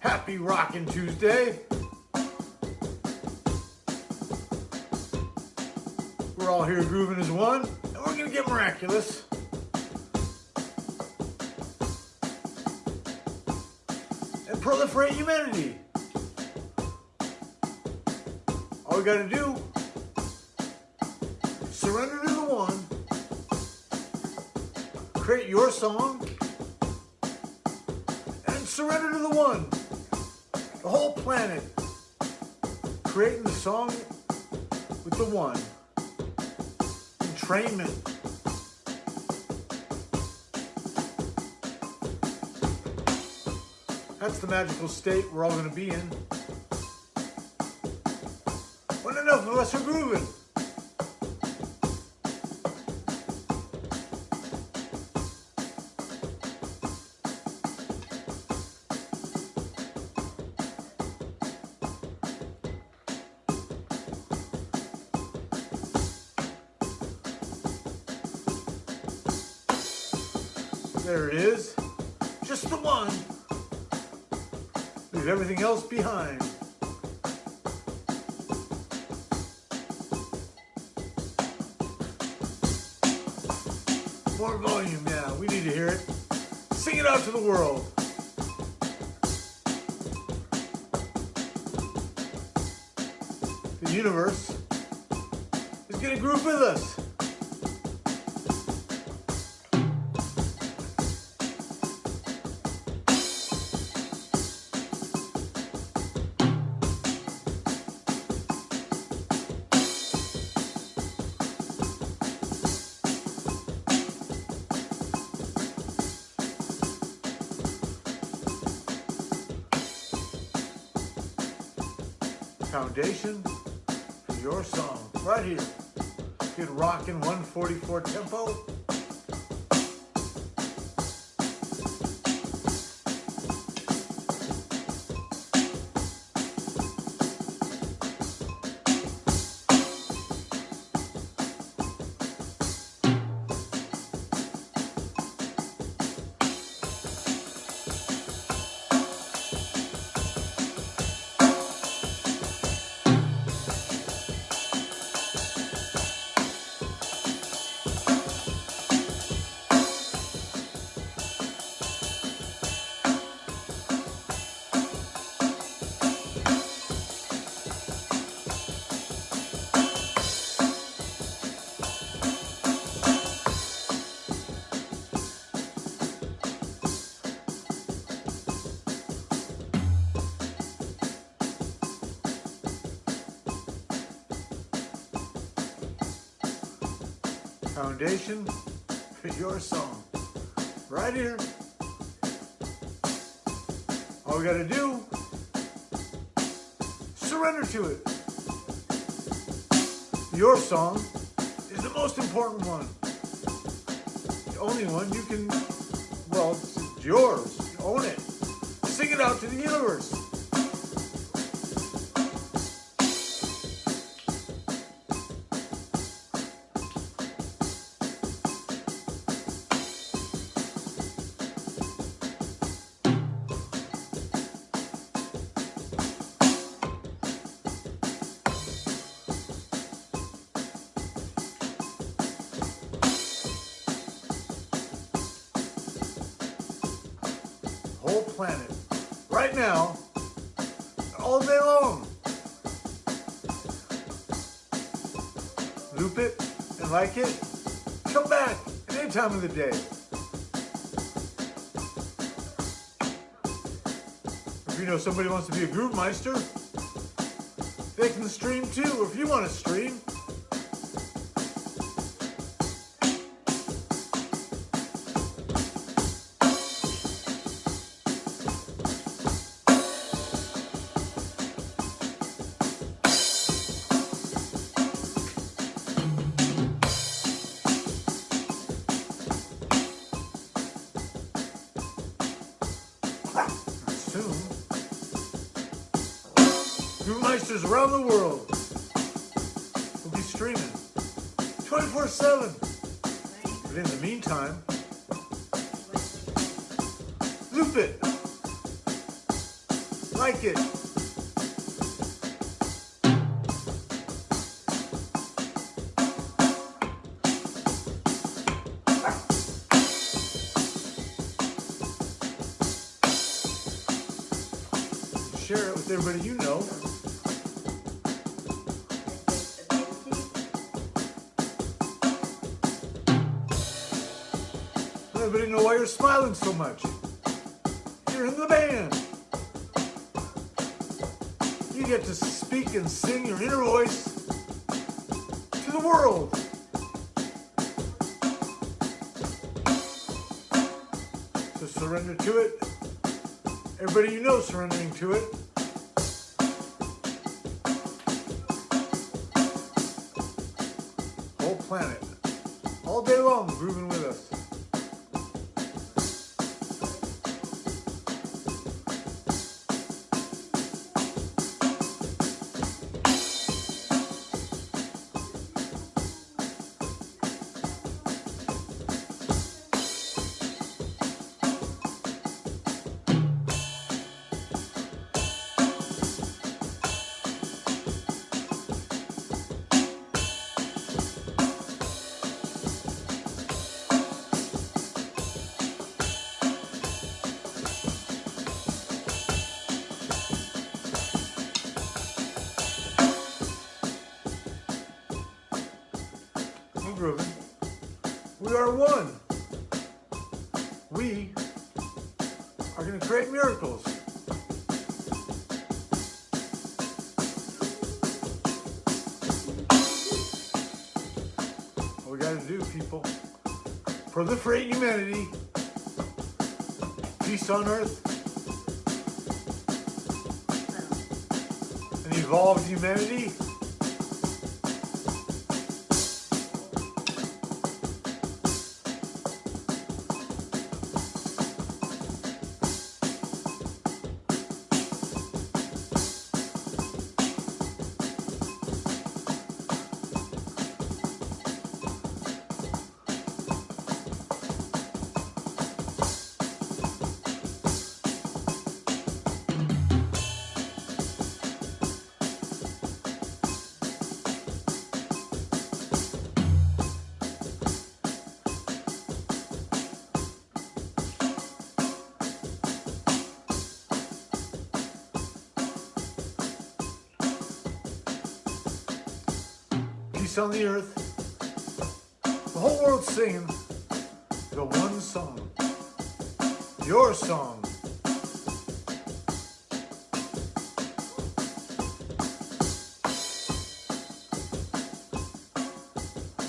Happy Rockin' Tuesday. We're all here grooving as one, and we're gonna get miraculous. And proliferate humanity. All we gotta do, surrender to the one, create your song, and surrender to the one the whole planet, creating the song with the one. Entrainment. That's the magical state we're all going to be in. When enough of us are grooving. There it is. Just the one. Leave everything else behind. More volume, yeah. We need to hear it. Sing it out to the world. The universe is going to group with us. Foundation for your song right here. Good rockin' 144 tempo. Foundation for your song. Right here. All we gotta do, surrender to it. Your song is the most important one. The only one you can, well, it's yours. You own it. Sing it out to the universe. Loop it and like it. Come back at any time of the day. If you know somebody wants to be a groove meister, they can stream too. If you want to stream, soon. Groove Meisters around the world will be streaming 24-7. But in the meantime, loop it. Like it. Share it with everybody you know. Let everybody know why you're smiling so much. You're in the band. You get to speak and sing your inner voice to the world. Surrender to it. Everybody you know surrendering to it. Planet. All day long grooving with us. We are one. We are going to create miracles. All we got to do, people, proliferate humanity, peace on earth, and evolved humanity. Peace on the earth. The whole world's singing the one song. Your song.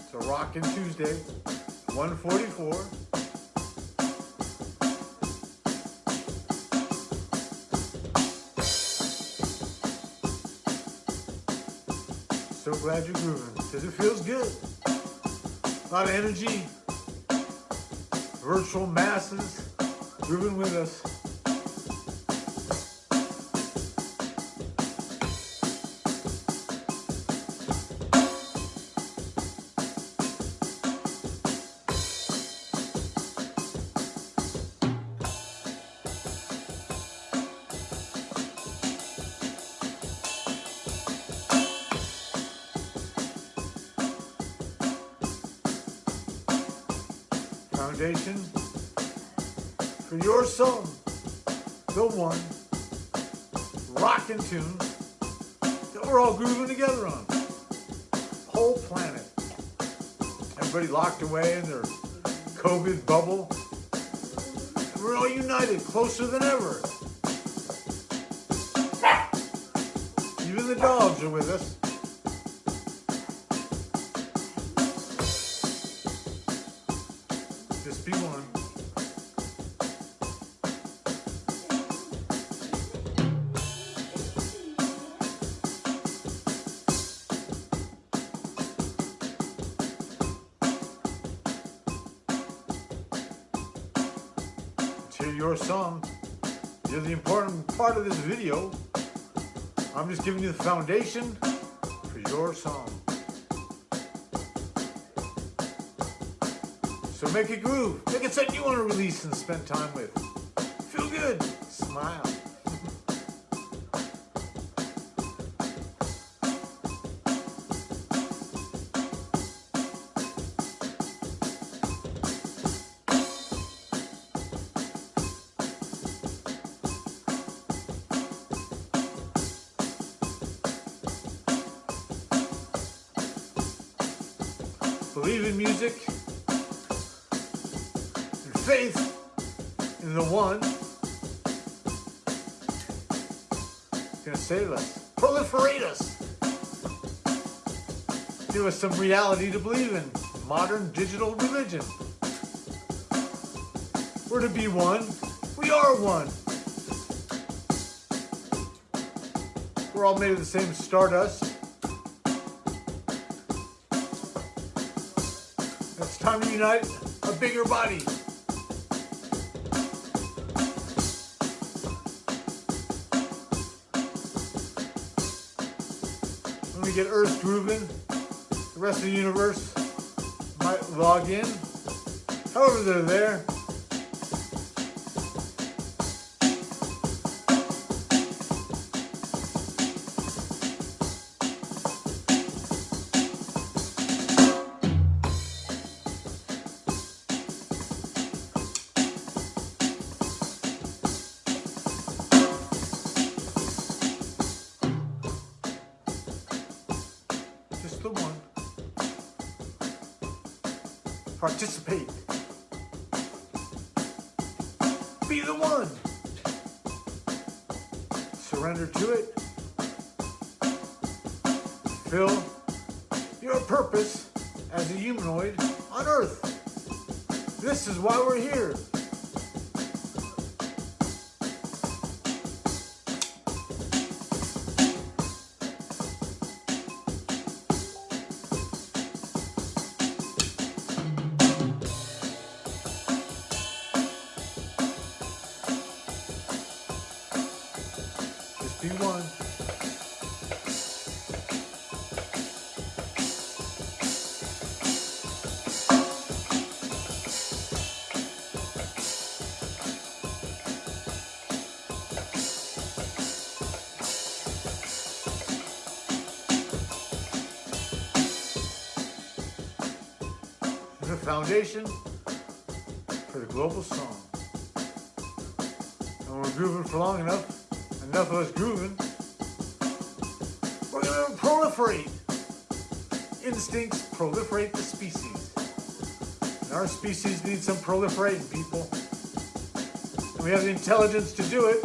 It's a rockin' Tuesday, 144. So glad you're grooving, because it feels good. A lot of energy. Virtual masses grooving with us. Foundation for your song, the one rockin' tune that we're all grooving together on. Whole planet. Everybody locked away in their COVID bubble. We're all united, closer than ever. Even the dogs are with us. Your song. You're the important part of this video. I'm just giving you the foundation for your song. So make it groove. Make it something you want to release and spend time with. Feel good. Smile. Save us, proliferate us, give us some reality to believe in, modern digital religion. We're to be one. We are one. We're all made of the same stardust. It's time to unite a bigger body. When me get Earth grooving, the rest of the universe might log in. However, they're there. Participate. Be the one. Surrender to it. Fill your purpose as a humanoid on Earth. This is why we're here. Just be one. The foundation for the global song. And we're grooving for long enough, enough of us grooving, we're gonna proliferate. Instincts proliferate the species. And our species needs some proliferating, people. And we have the intelligence to do it.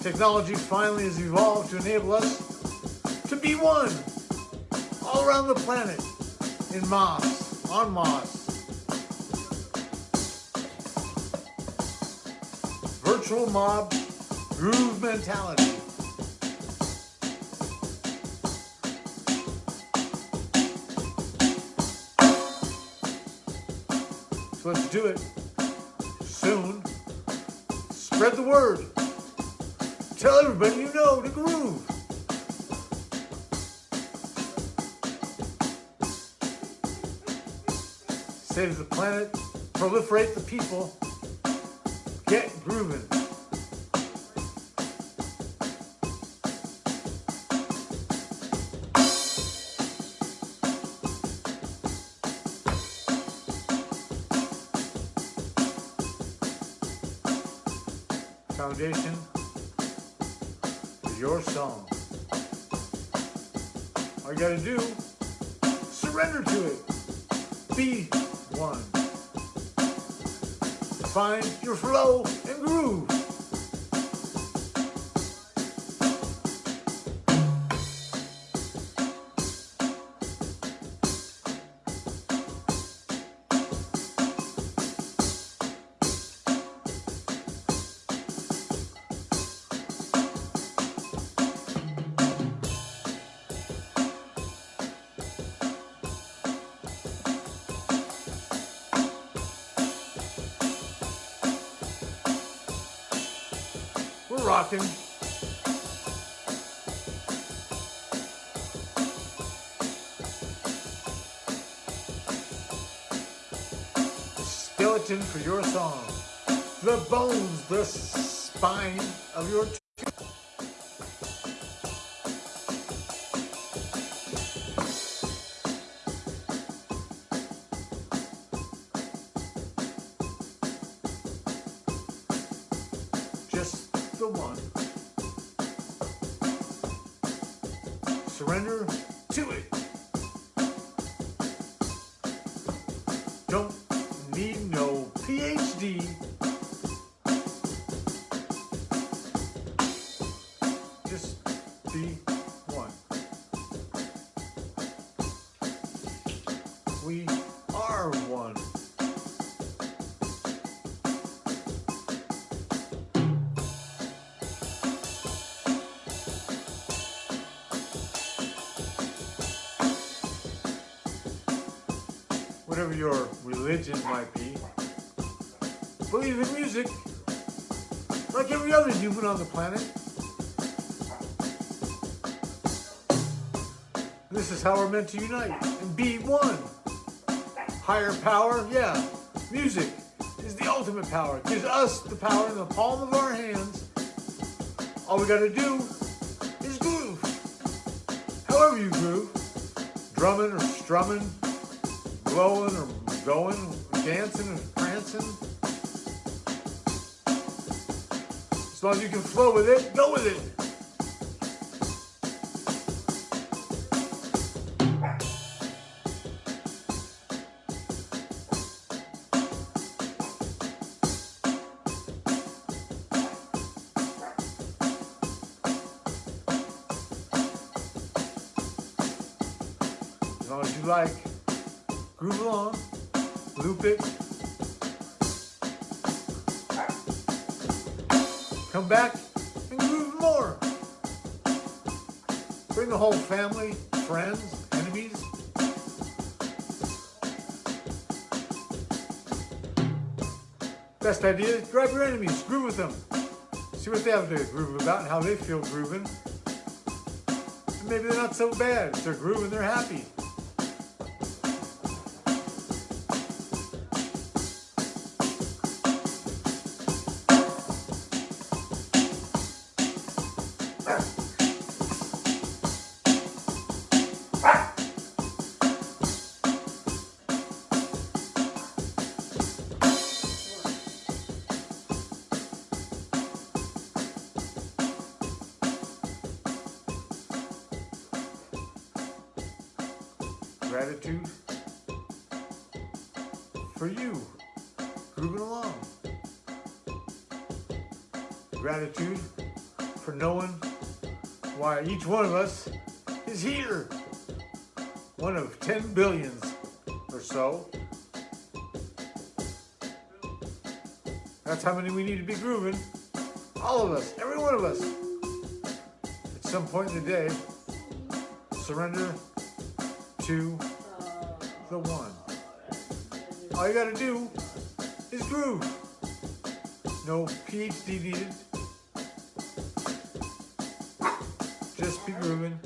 Technology finally has evolved to enable us to be one all around the planet in Mars, on Mars. Virtual mob groove mentality. So let's do it soon. Spread the word. Tell everybody you know to groove. Save the planet, proliferate the people, get grooving. Foundation is your song. All you gotta do, surrender to it. Be one. Find your flow and groove. Rocking. Skeleton for your song. The bones, the spine of your the one. Surrender to it. Whatever your religion might be, believe in music like every other human on the planet. This is how we're meant to unite and be one. Higher power, yeah. Music is the ultimate power. It gives us the power in the palm of our hands. All we gotta do is groove. However you groove. Drumming or strumming, blowing or going, dancing and prancing. As long as you can flow with it, go with it. Come back and groove more. Bring the whole family, friends, enemies. Best idea is grab your enemies, groove with them. See what they have to groove about and how they feel grooving. And maybe they're not so bad. They're grooving, they're happy. Gratitude for you, grooving along. Gratitude for knowing why each one of us is here. One of 10 billions or so. That's how many we need to be grooving. All of us, every one of us. At some point in the day, surrender to the one. All you gotta do is groove. No PhD needed. Be grooving.